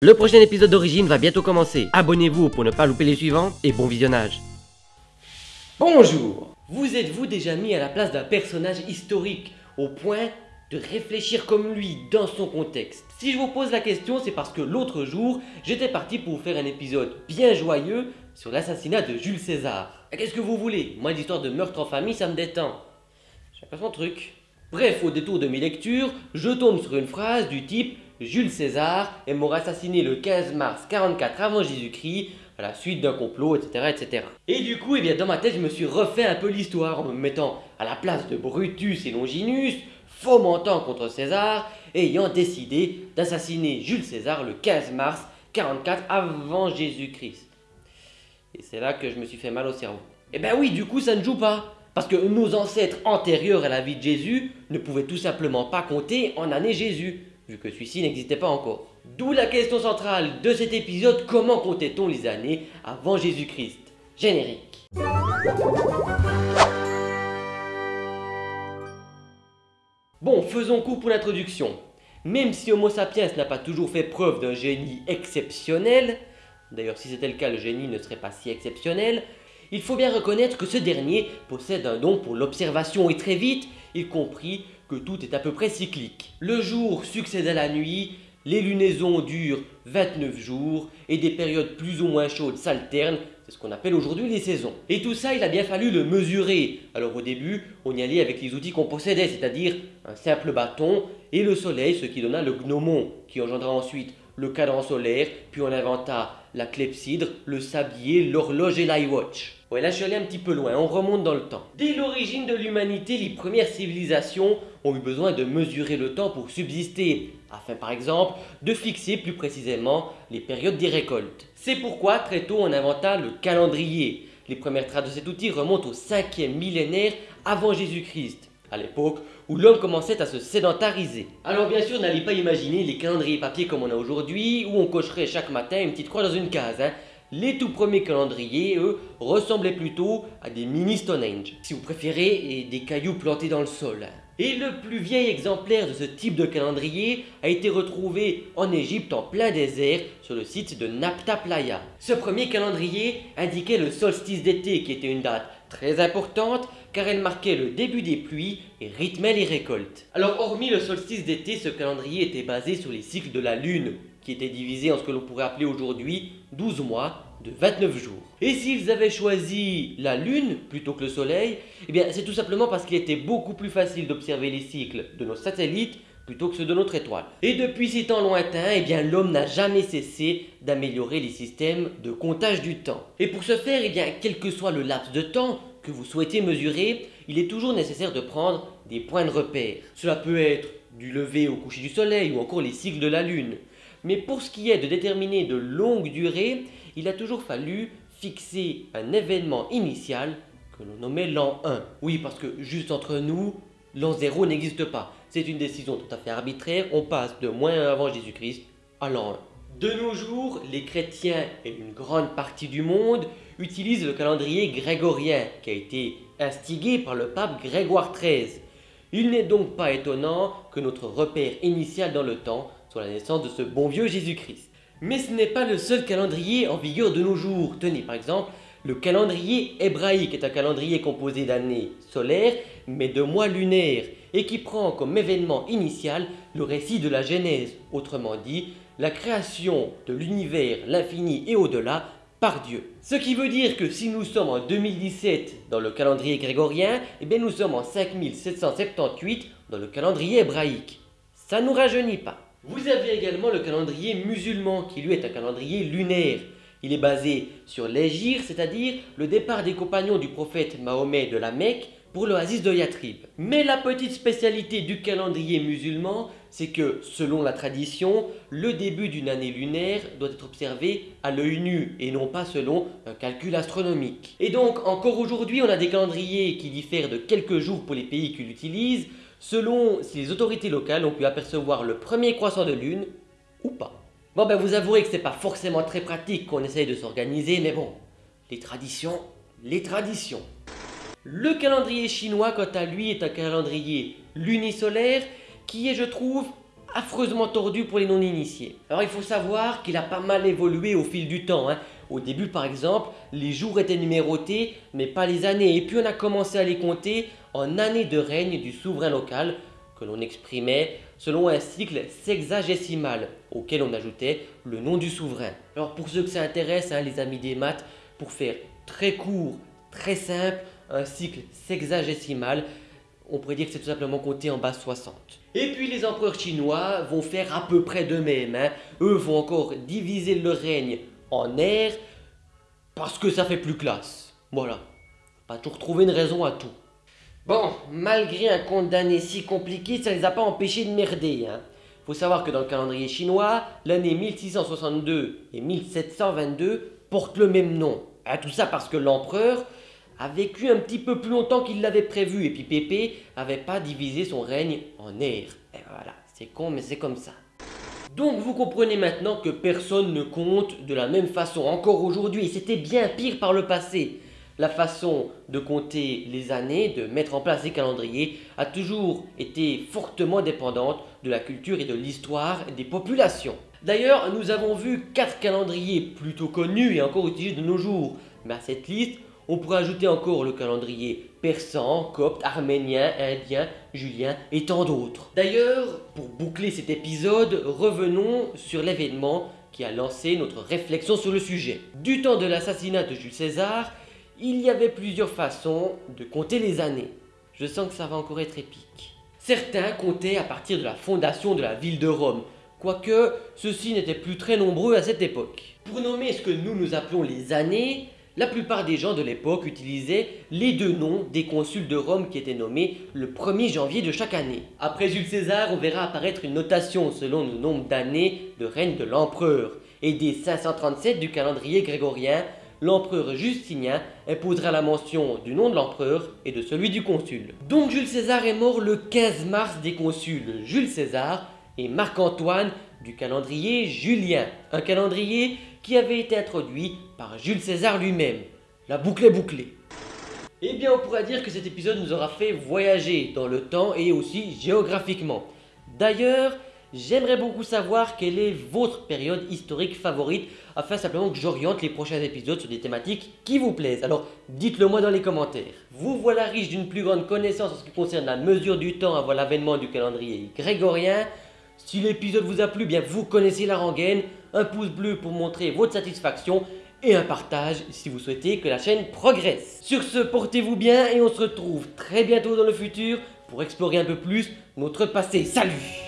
Le prochain épisode d'Origine va bientôt commencer. Abonnez-vous pour ne pas louper les suivants et bon visionnage. Bonjour Vous êtes-vous déjà mis à la place d'un personnage historique au point de réfléchir comme lui dans son contexte? Si je vous pose la question, c'est parce que l'autre jour, j'étais parti pour vous faire un épisode bien joyeux sur l'assassinat de Jules César. Qu'est-ce que vous voulez? Moi, l'histoire de meurtre en famille, ça me détend. J'ai pas son truc. Bref, au détour de mes lectures, je tombe sur une phrase du type Jules César est mort assassiné le 15 mars 44 avant Jésus-Christ à la suite d'un complot, etc., etc. Et du coup, eh bien, dans ma tête, je me suis refait un peu l'histoire en me mettant à la place de Brutus et Longinus, fomentant contre César, et ayant décidé d'assassiner Jules César le 15 mars 44 avant Jésus-Christ. Et c'est là que je me suis fait mal au cerveau. Eh ben oui, du coup, ça ne joue pas. Parce que nos ancêtres antérieurs à la vie de Jésus ne pouvaient tout simplement pas compter en année Jésus, vu que celui-ci n'existait pas encore. D'où la question centrale de cet épisode, comment comptait-on les années avant Jésus-Christ? Générique. Bon, faisons coup pour l'introduction. Même si Homo sapiens n'a pas toujours fait preuve d'un génie exceptionnel, d'ailleurs si c'était le cas le génie ne serait pas si exceptionnel, il faut bien reconnaître que ce dernier possède un don pour l'observation et très vite, il comprit que tout est à peu près cyclique. Le jour succède à la nuit, les lunaisons durent 29 jours et des périodes plus ou moins chaudes s'alternent, c'est ce qu'on appelle aujourd'hui les saisons. Et tout ça, il a bien fallu le mesurer. Alors au début, on y allait avec les outils qu'on possédait, c'est-à-dire un simple bâton et le soleil, ce qui donna le gnomon, qui engendra ensuite le cadran solaire, puis on inventa la clepsydre, le sablier, l'horloge et l'iWatch. Ouais, là je suis allé un petit peu loin, on remonte dans le temps. Dès l'origine de l'humanité, les premières civilisations ont eu besoin de mesurer le temps pour subsister, afin par exemple de fixer plus précisément les périodes des récoltes. C'est pourquoi très tôt on inventa le calendrier. Les premières traces de cet outil remontent au 5e millénaire avant Jésus-Christ, à l'époque où l'homme commençait à se sédentariser. Alors bien sûr, n'allez pas imaginer les calendriers papier comme on a aujourd'hui, où on cocherait chaque matin une petite croix dans une case. Hein. Les tout premiers calendriers, eux, ressemblaient plutôt à des mini Stonehenge, si vous préférez, et des cailloux plantés dans le sol. Et le plus vieil exemplaire de ce type de calendrier a été retrouvé en Égypte en plein désert sur le site de Napta Playa. Ce premier calendrier indiquait le solstice d'été qui était une date très importante car elle marquait le début des pluies et rythmait les récoltes. Alors hormis le solstice d'été, ce calendrier était basé sur les cycles de la lune qui étaient divisés en ce que l'on pourrait appeler aujourd'hui 12 mois de 29 jours. Et s'ils avaient choisi la Lune plutôt que le Soleil, eh c'est tout simplement parce qu'il était beaucoup plus facile d'observer les cycles de nos satellites plutôt que ceux de notre étoile. Et depuis ces temps lointains, eh l'homme n'a jamais cessé d'améliorer les systèmes de comptage du temps. Et pour ce faire, eh bien quel que soit le laps de temps que vous souhaitez mesurer, il est toujours nécessaire de prendre des points de repère. Cela peut être du lever au coucher du soleil ou encore les cycles de la lune. Mais pour ce qui est de déterminer de longues durées, il a toujours fallu fixer un événement initial que l'on nommait l'an 1. Oui, parce que juste entre nous, l'an 0 n'existe pas. C'est une décision tout à fait arbitraire, on passe de moins 1 avant Jésus-Christ à l'an 1. De nos jours, les chrétiens et une grande partie du monde utilisent le calendrier grégorien qui a été instigé par le pape Grégoire XIII. Il n'est donc pas étonnant que notre repère initial dans le temps soit la naissance de ce bon vieux Jésus-Christ. Mais ce n'est pas le seul calendrier en vigueur de nos jours. Tenez par exemple, le calendrier hébraïque est un calendrier composé d'années solaires mais de mois lunaires et qui prend comme événement initial le récit de la Genèse, autrement dit la création de l'univers, l'infini et au-delà par Dieu. Ce qui veut dire que si nous sommes en 2017 dans le calendrier grégorien, eh bien nous sommes en 5778 dans le calendrier hébraïque. Ça nous rajeunit pas. Vous avez également le calendrier musulman qui lui est un calendrier lunaire. Il est basé sur l'Égir, c'est-à-dire le départ des compagnons du prophète Mahomet de la Mecque pour l'oasis de Yatrib. Mais la petite spécialité du calendrier musulman, c'est que selon la tradition, le début d'une année lunaire doit être observé à l'œil nu et non pas selon un calcul astronomique. Et donc encore aujourd'hui on a des calendriers qui diffèrent de quelques jours pour les pays qui l'utilisent, selon si les autorités locales ont pu apercevoir le premier croissant de lune ou pas. Bon ben vous avouerez que c'est pas forcément très pratique qu'on essaye de s'organiser, mais bon, les traditions, les traditions. Le calendrier chinois quant à lui est un calendrier lunisolaire qui est je trouve affreusement tordu pour les non-initiés. Alors il faut savoir qu'il a pas mal évolué au fil du temps. Hein. Au début par exemple, les jours étaient numérotés, mais pas les années. Et puis on a commencé à les compter en années de règne du souverain local, que l'on exprimait selon un cycle sexagésimal, auquel on ajoutait le nom du souverain. Alors pour ceux que ça intéresse, hein, les amis des maths, pour faire très court, très simple, un cycle sexagésimal, on pourrait dire que c'est tout simplement compté en base 60. Et puis les empereurs chinois vont faire à peu près de même. Hein. Eux vont encore diviser le règne en ères parce que ça fait plus classe. Voilà. Pas toujours trouver une raison à tout. Bon, malgré un compte d'année si compliqué, ça les a pas empêchés de merder. Hein. Faut savoir que dans le calendrier chinois, l'année 1662 et 1722 portent le même nom. Tout ça parce que l'empereur a vécu un petit peu plus longtemps qu'il l'avait prévu et puis Pépé avait pas divisé son règne en ères. Et voilà, c'est con mais c'est comme ça. Donc vous comprenez maintenant que personne ne compte de la même façon encore aujourd'hui et c'était bien pire par le passé. La façon de compter les années, de mettre en place des calendriers a toujours été fortement dépendante de la culture et de l'histoire des populations. D'ailleurs, nous avons vu quatre calendriers plutôt connus et encore utilisés de nos jours. Mais à cette liste, on pourrait ajouter encore le calendrier persan, copte, arménien, indien, julien et tant d'autres. D'ailleurs, pour boucler cet épisode, revenons sur l'événement qui a lancé notre réflexion sur le sujet. Du temps de l'assassinat de Jules César, il y avait plusieurs façons de compter les années. Je sens que ça va encore être épique. Certains comptaient à partir de la fondation de la ville de Rome, quoique ceux-ci n'étaient plus très nombreux à cette époque. Pour nommer ce que nous nous appelons les années, la plupart des gens de l'époque utilisaient les deux noms des consuls de Rome qui étaient nommés le 1er janvier de chaque année. Après Jules César, on verra apparaître une notation selon le nombre d'années de règne de l'empereur. Et dès 537 du calendrier grégorien, l'empereur Justinien imposera la mention du nom de l'empereur et de celui du consul. Donc Jules César est mort le 15 mars des consuls Jules César et Marc-Antoine du calendrier julien, un calendrier qui avait été introduit par Jules César lui-même. La boucle est bouclée. Eh bien on pourrait dire que cet épisode nous aura fait voyager dans le temps et aussi géographiquement. D'ailleurs, j'aimerais beaucoup savoir quelle est votre période historique favorite afin simplement que j'oriente les prochains épisodes sur des thématiques qui vous plaisent. Alors dites-le moi dans les commentaires. Vous voilà riche d'une plus grande connaissance en ce qui concerne la mesure du temps avant l'avènement du calendrier grégorien. Si l'épisode vous a plu, bien vous connaissez la rengaine, un pouce bleu pour montrer votre satisfaction et un partage si vous souhaitez que la chaîne progresse. Sur ce, portez-vous bien et on se retrouve très bientôt dans le futur pour explorer un peu plus notre passé. Salut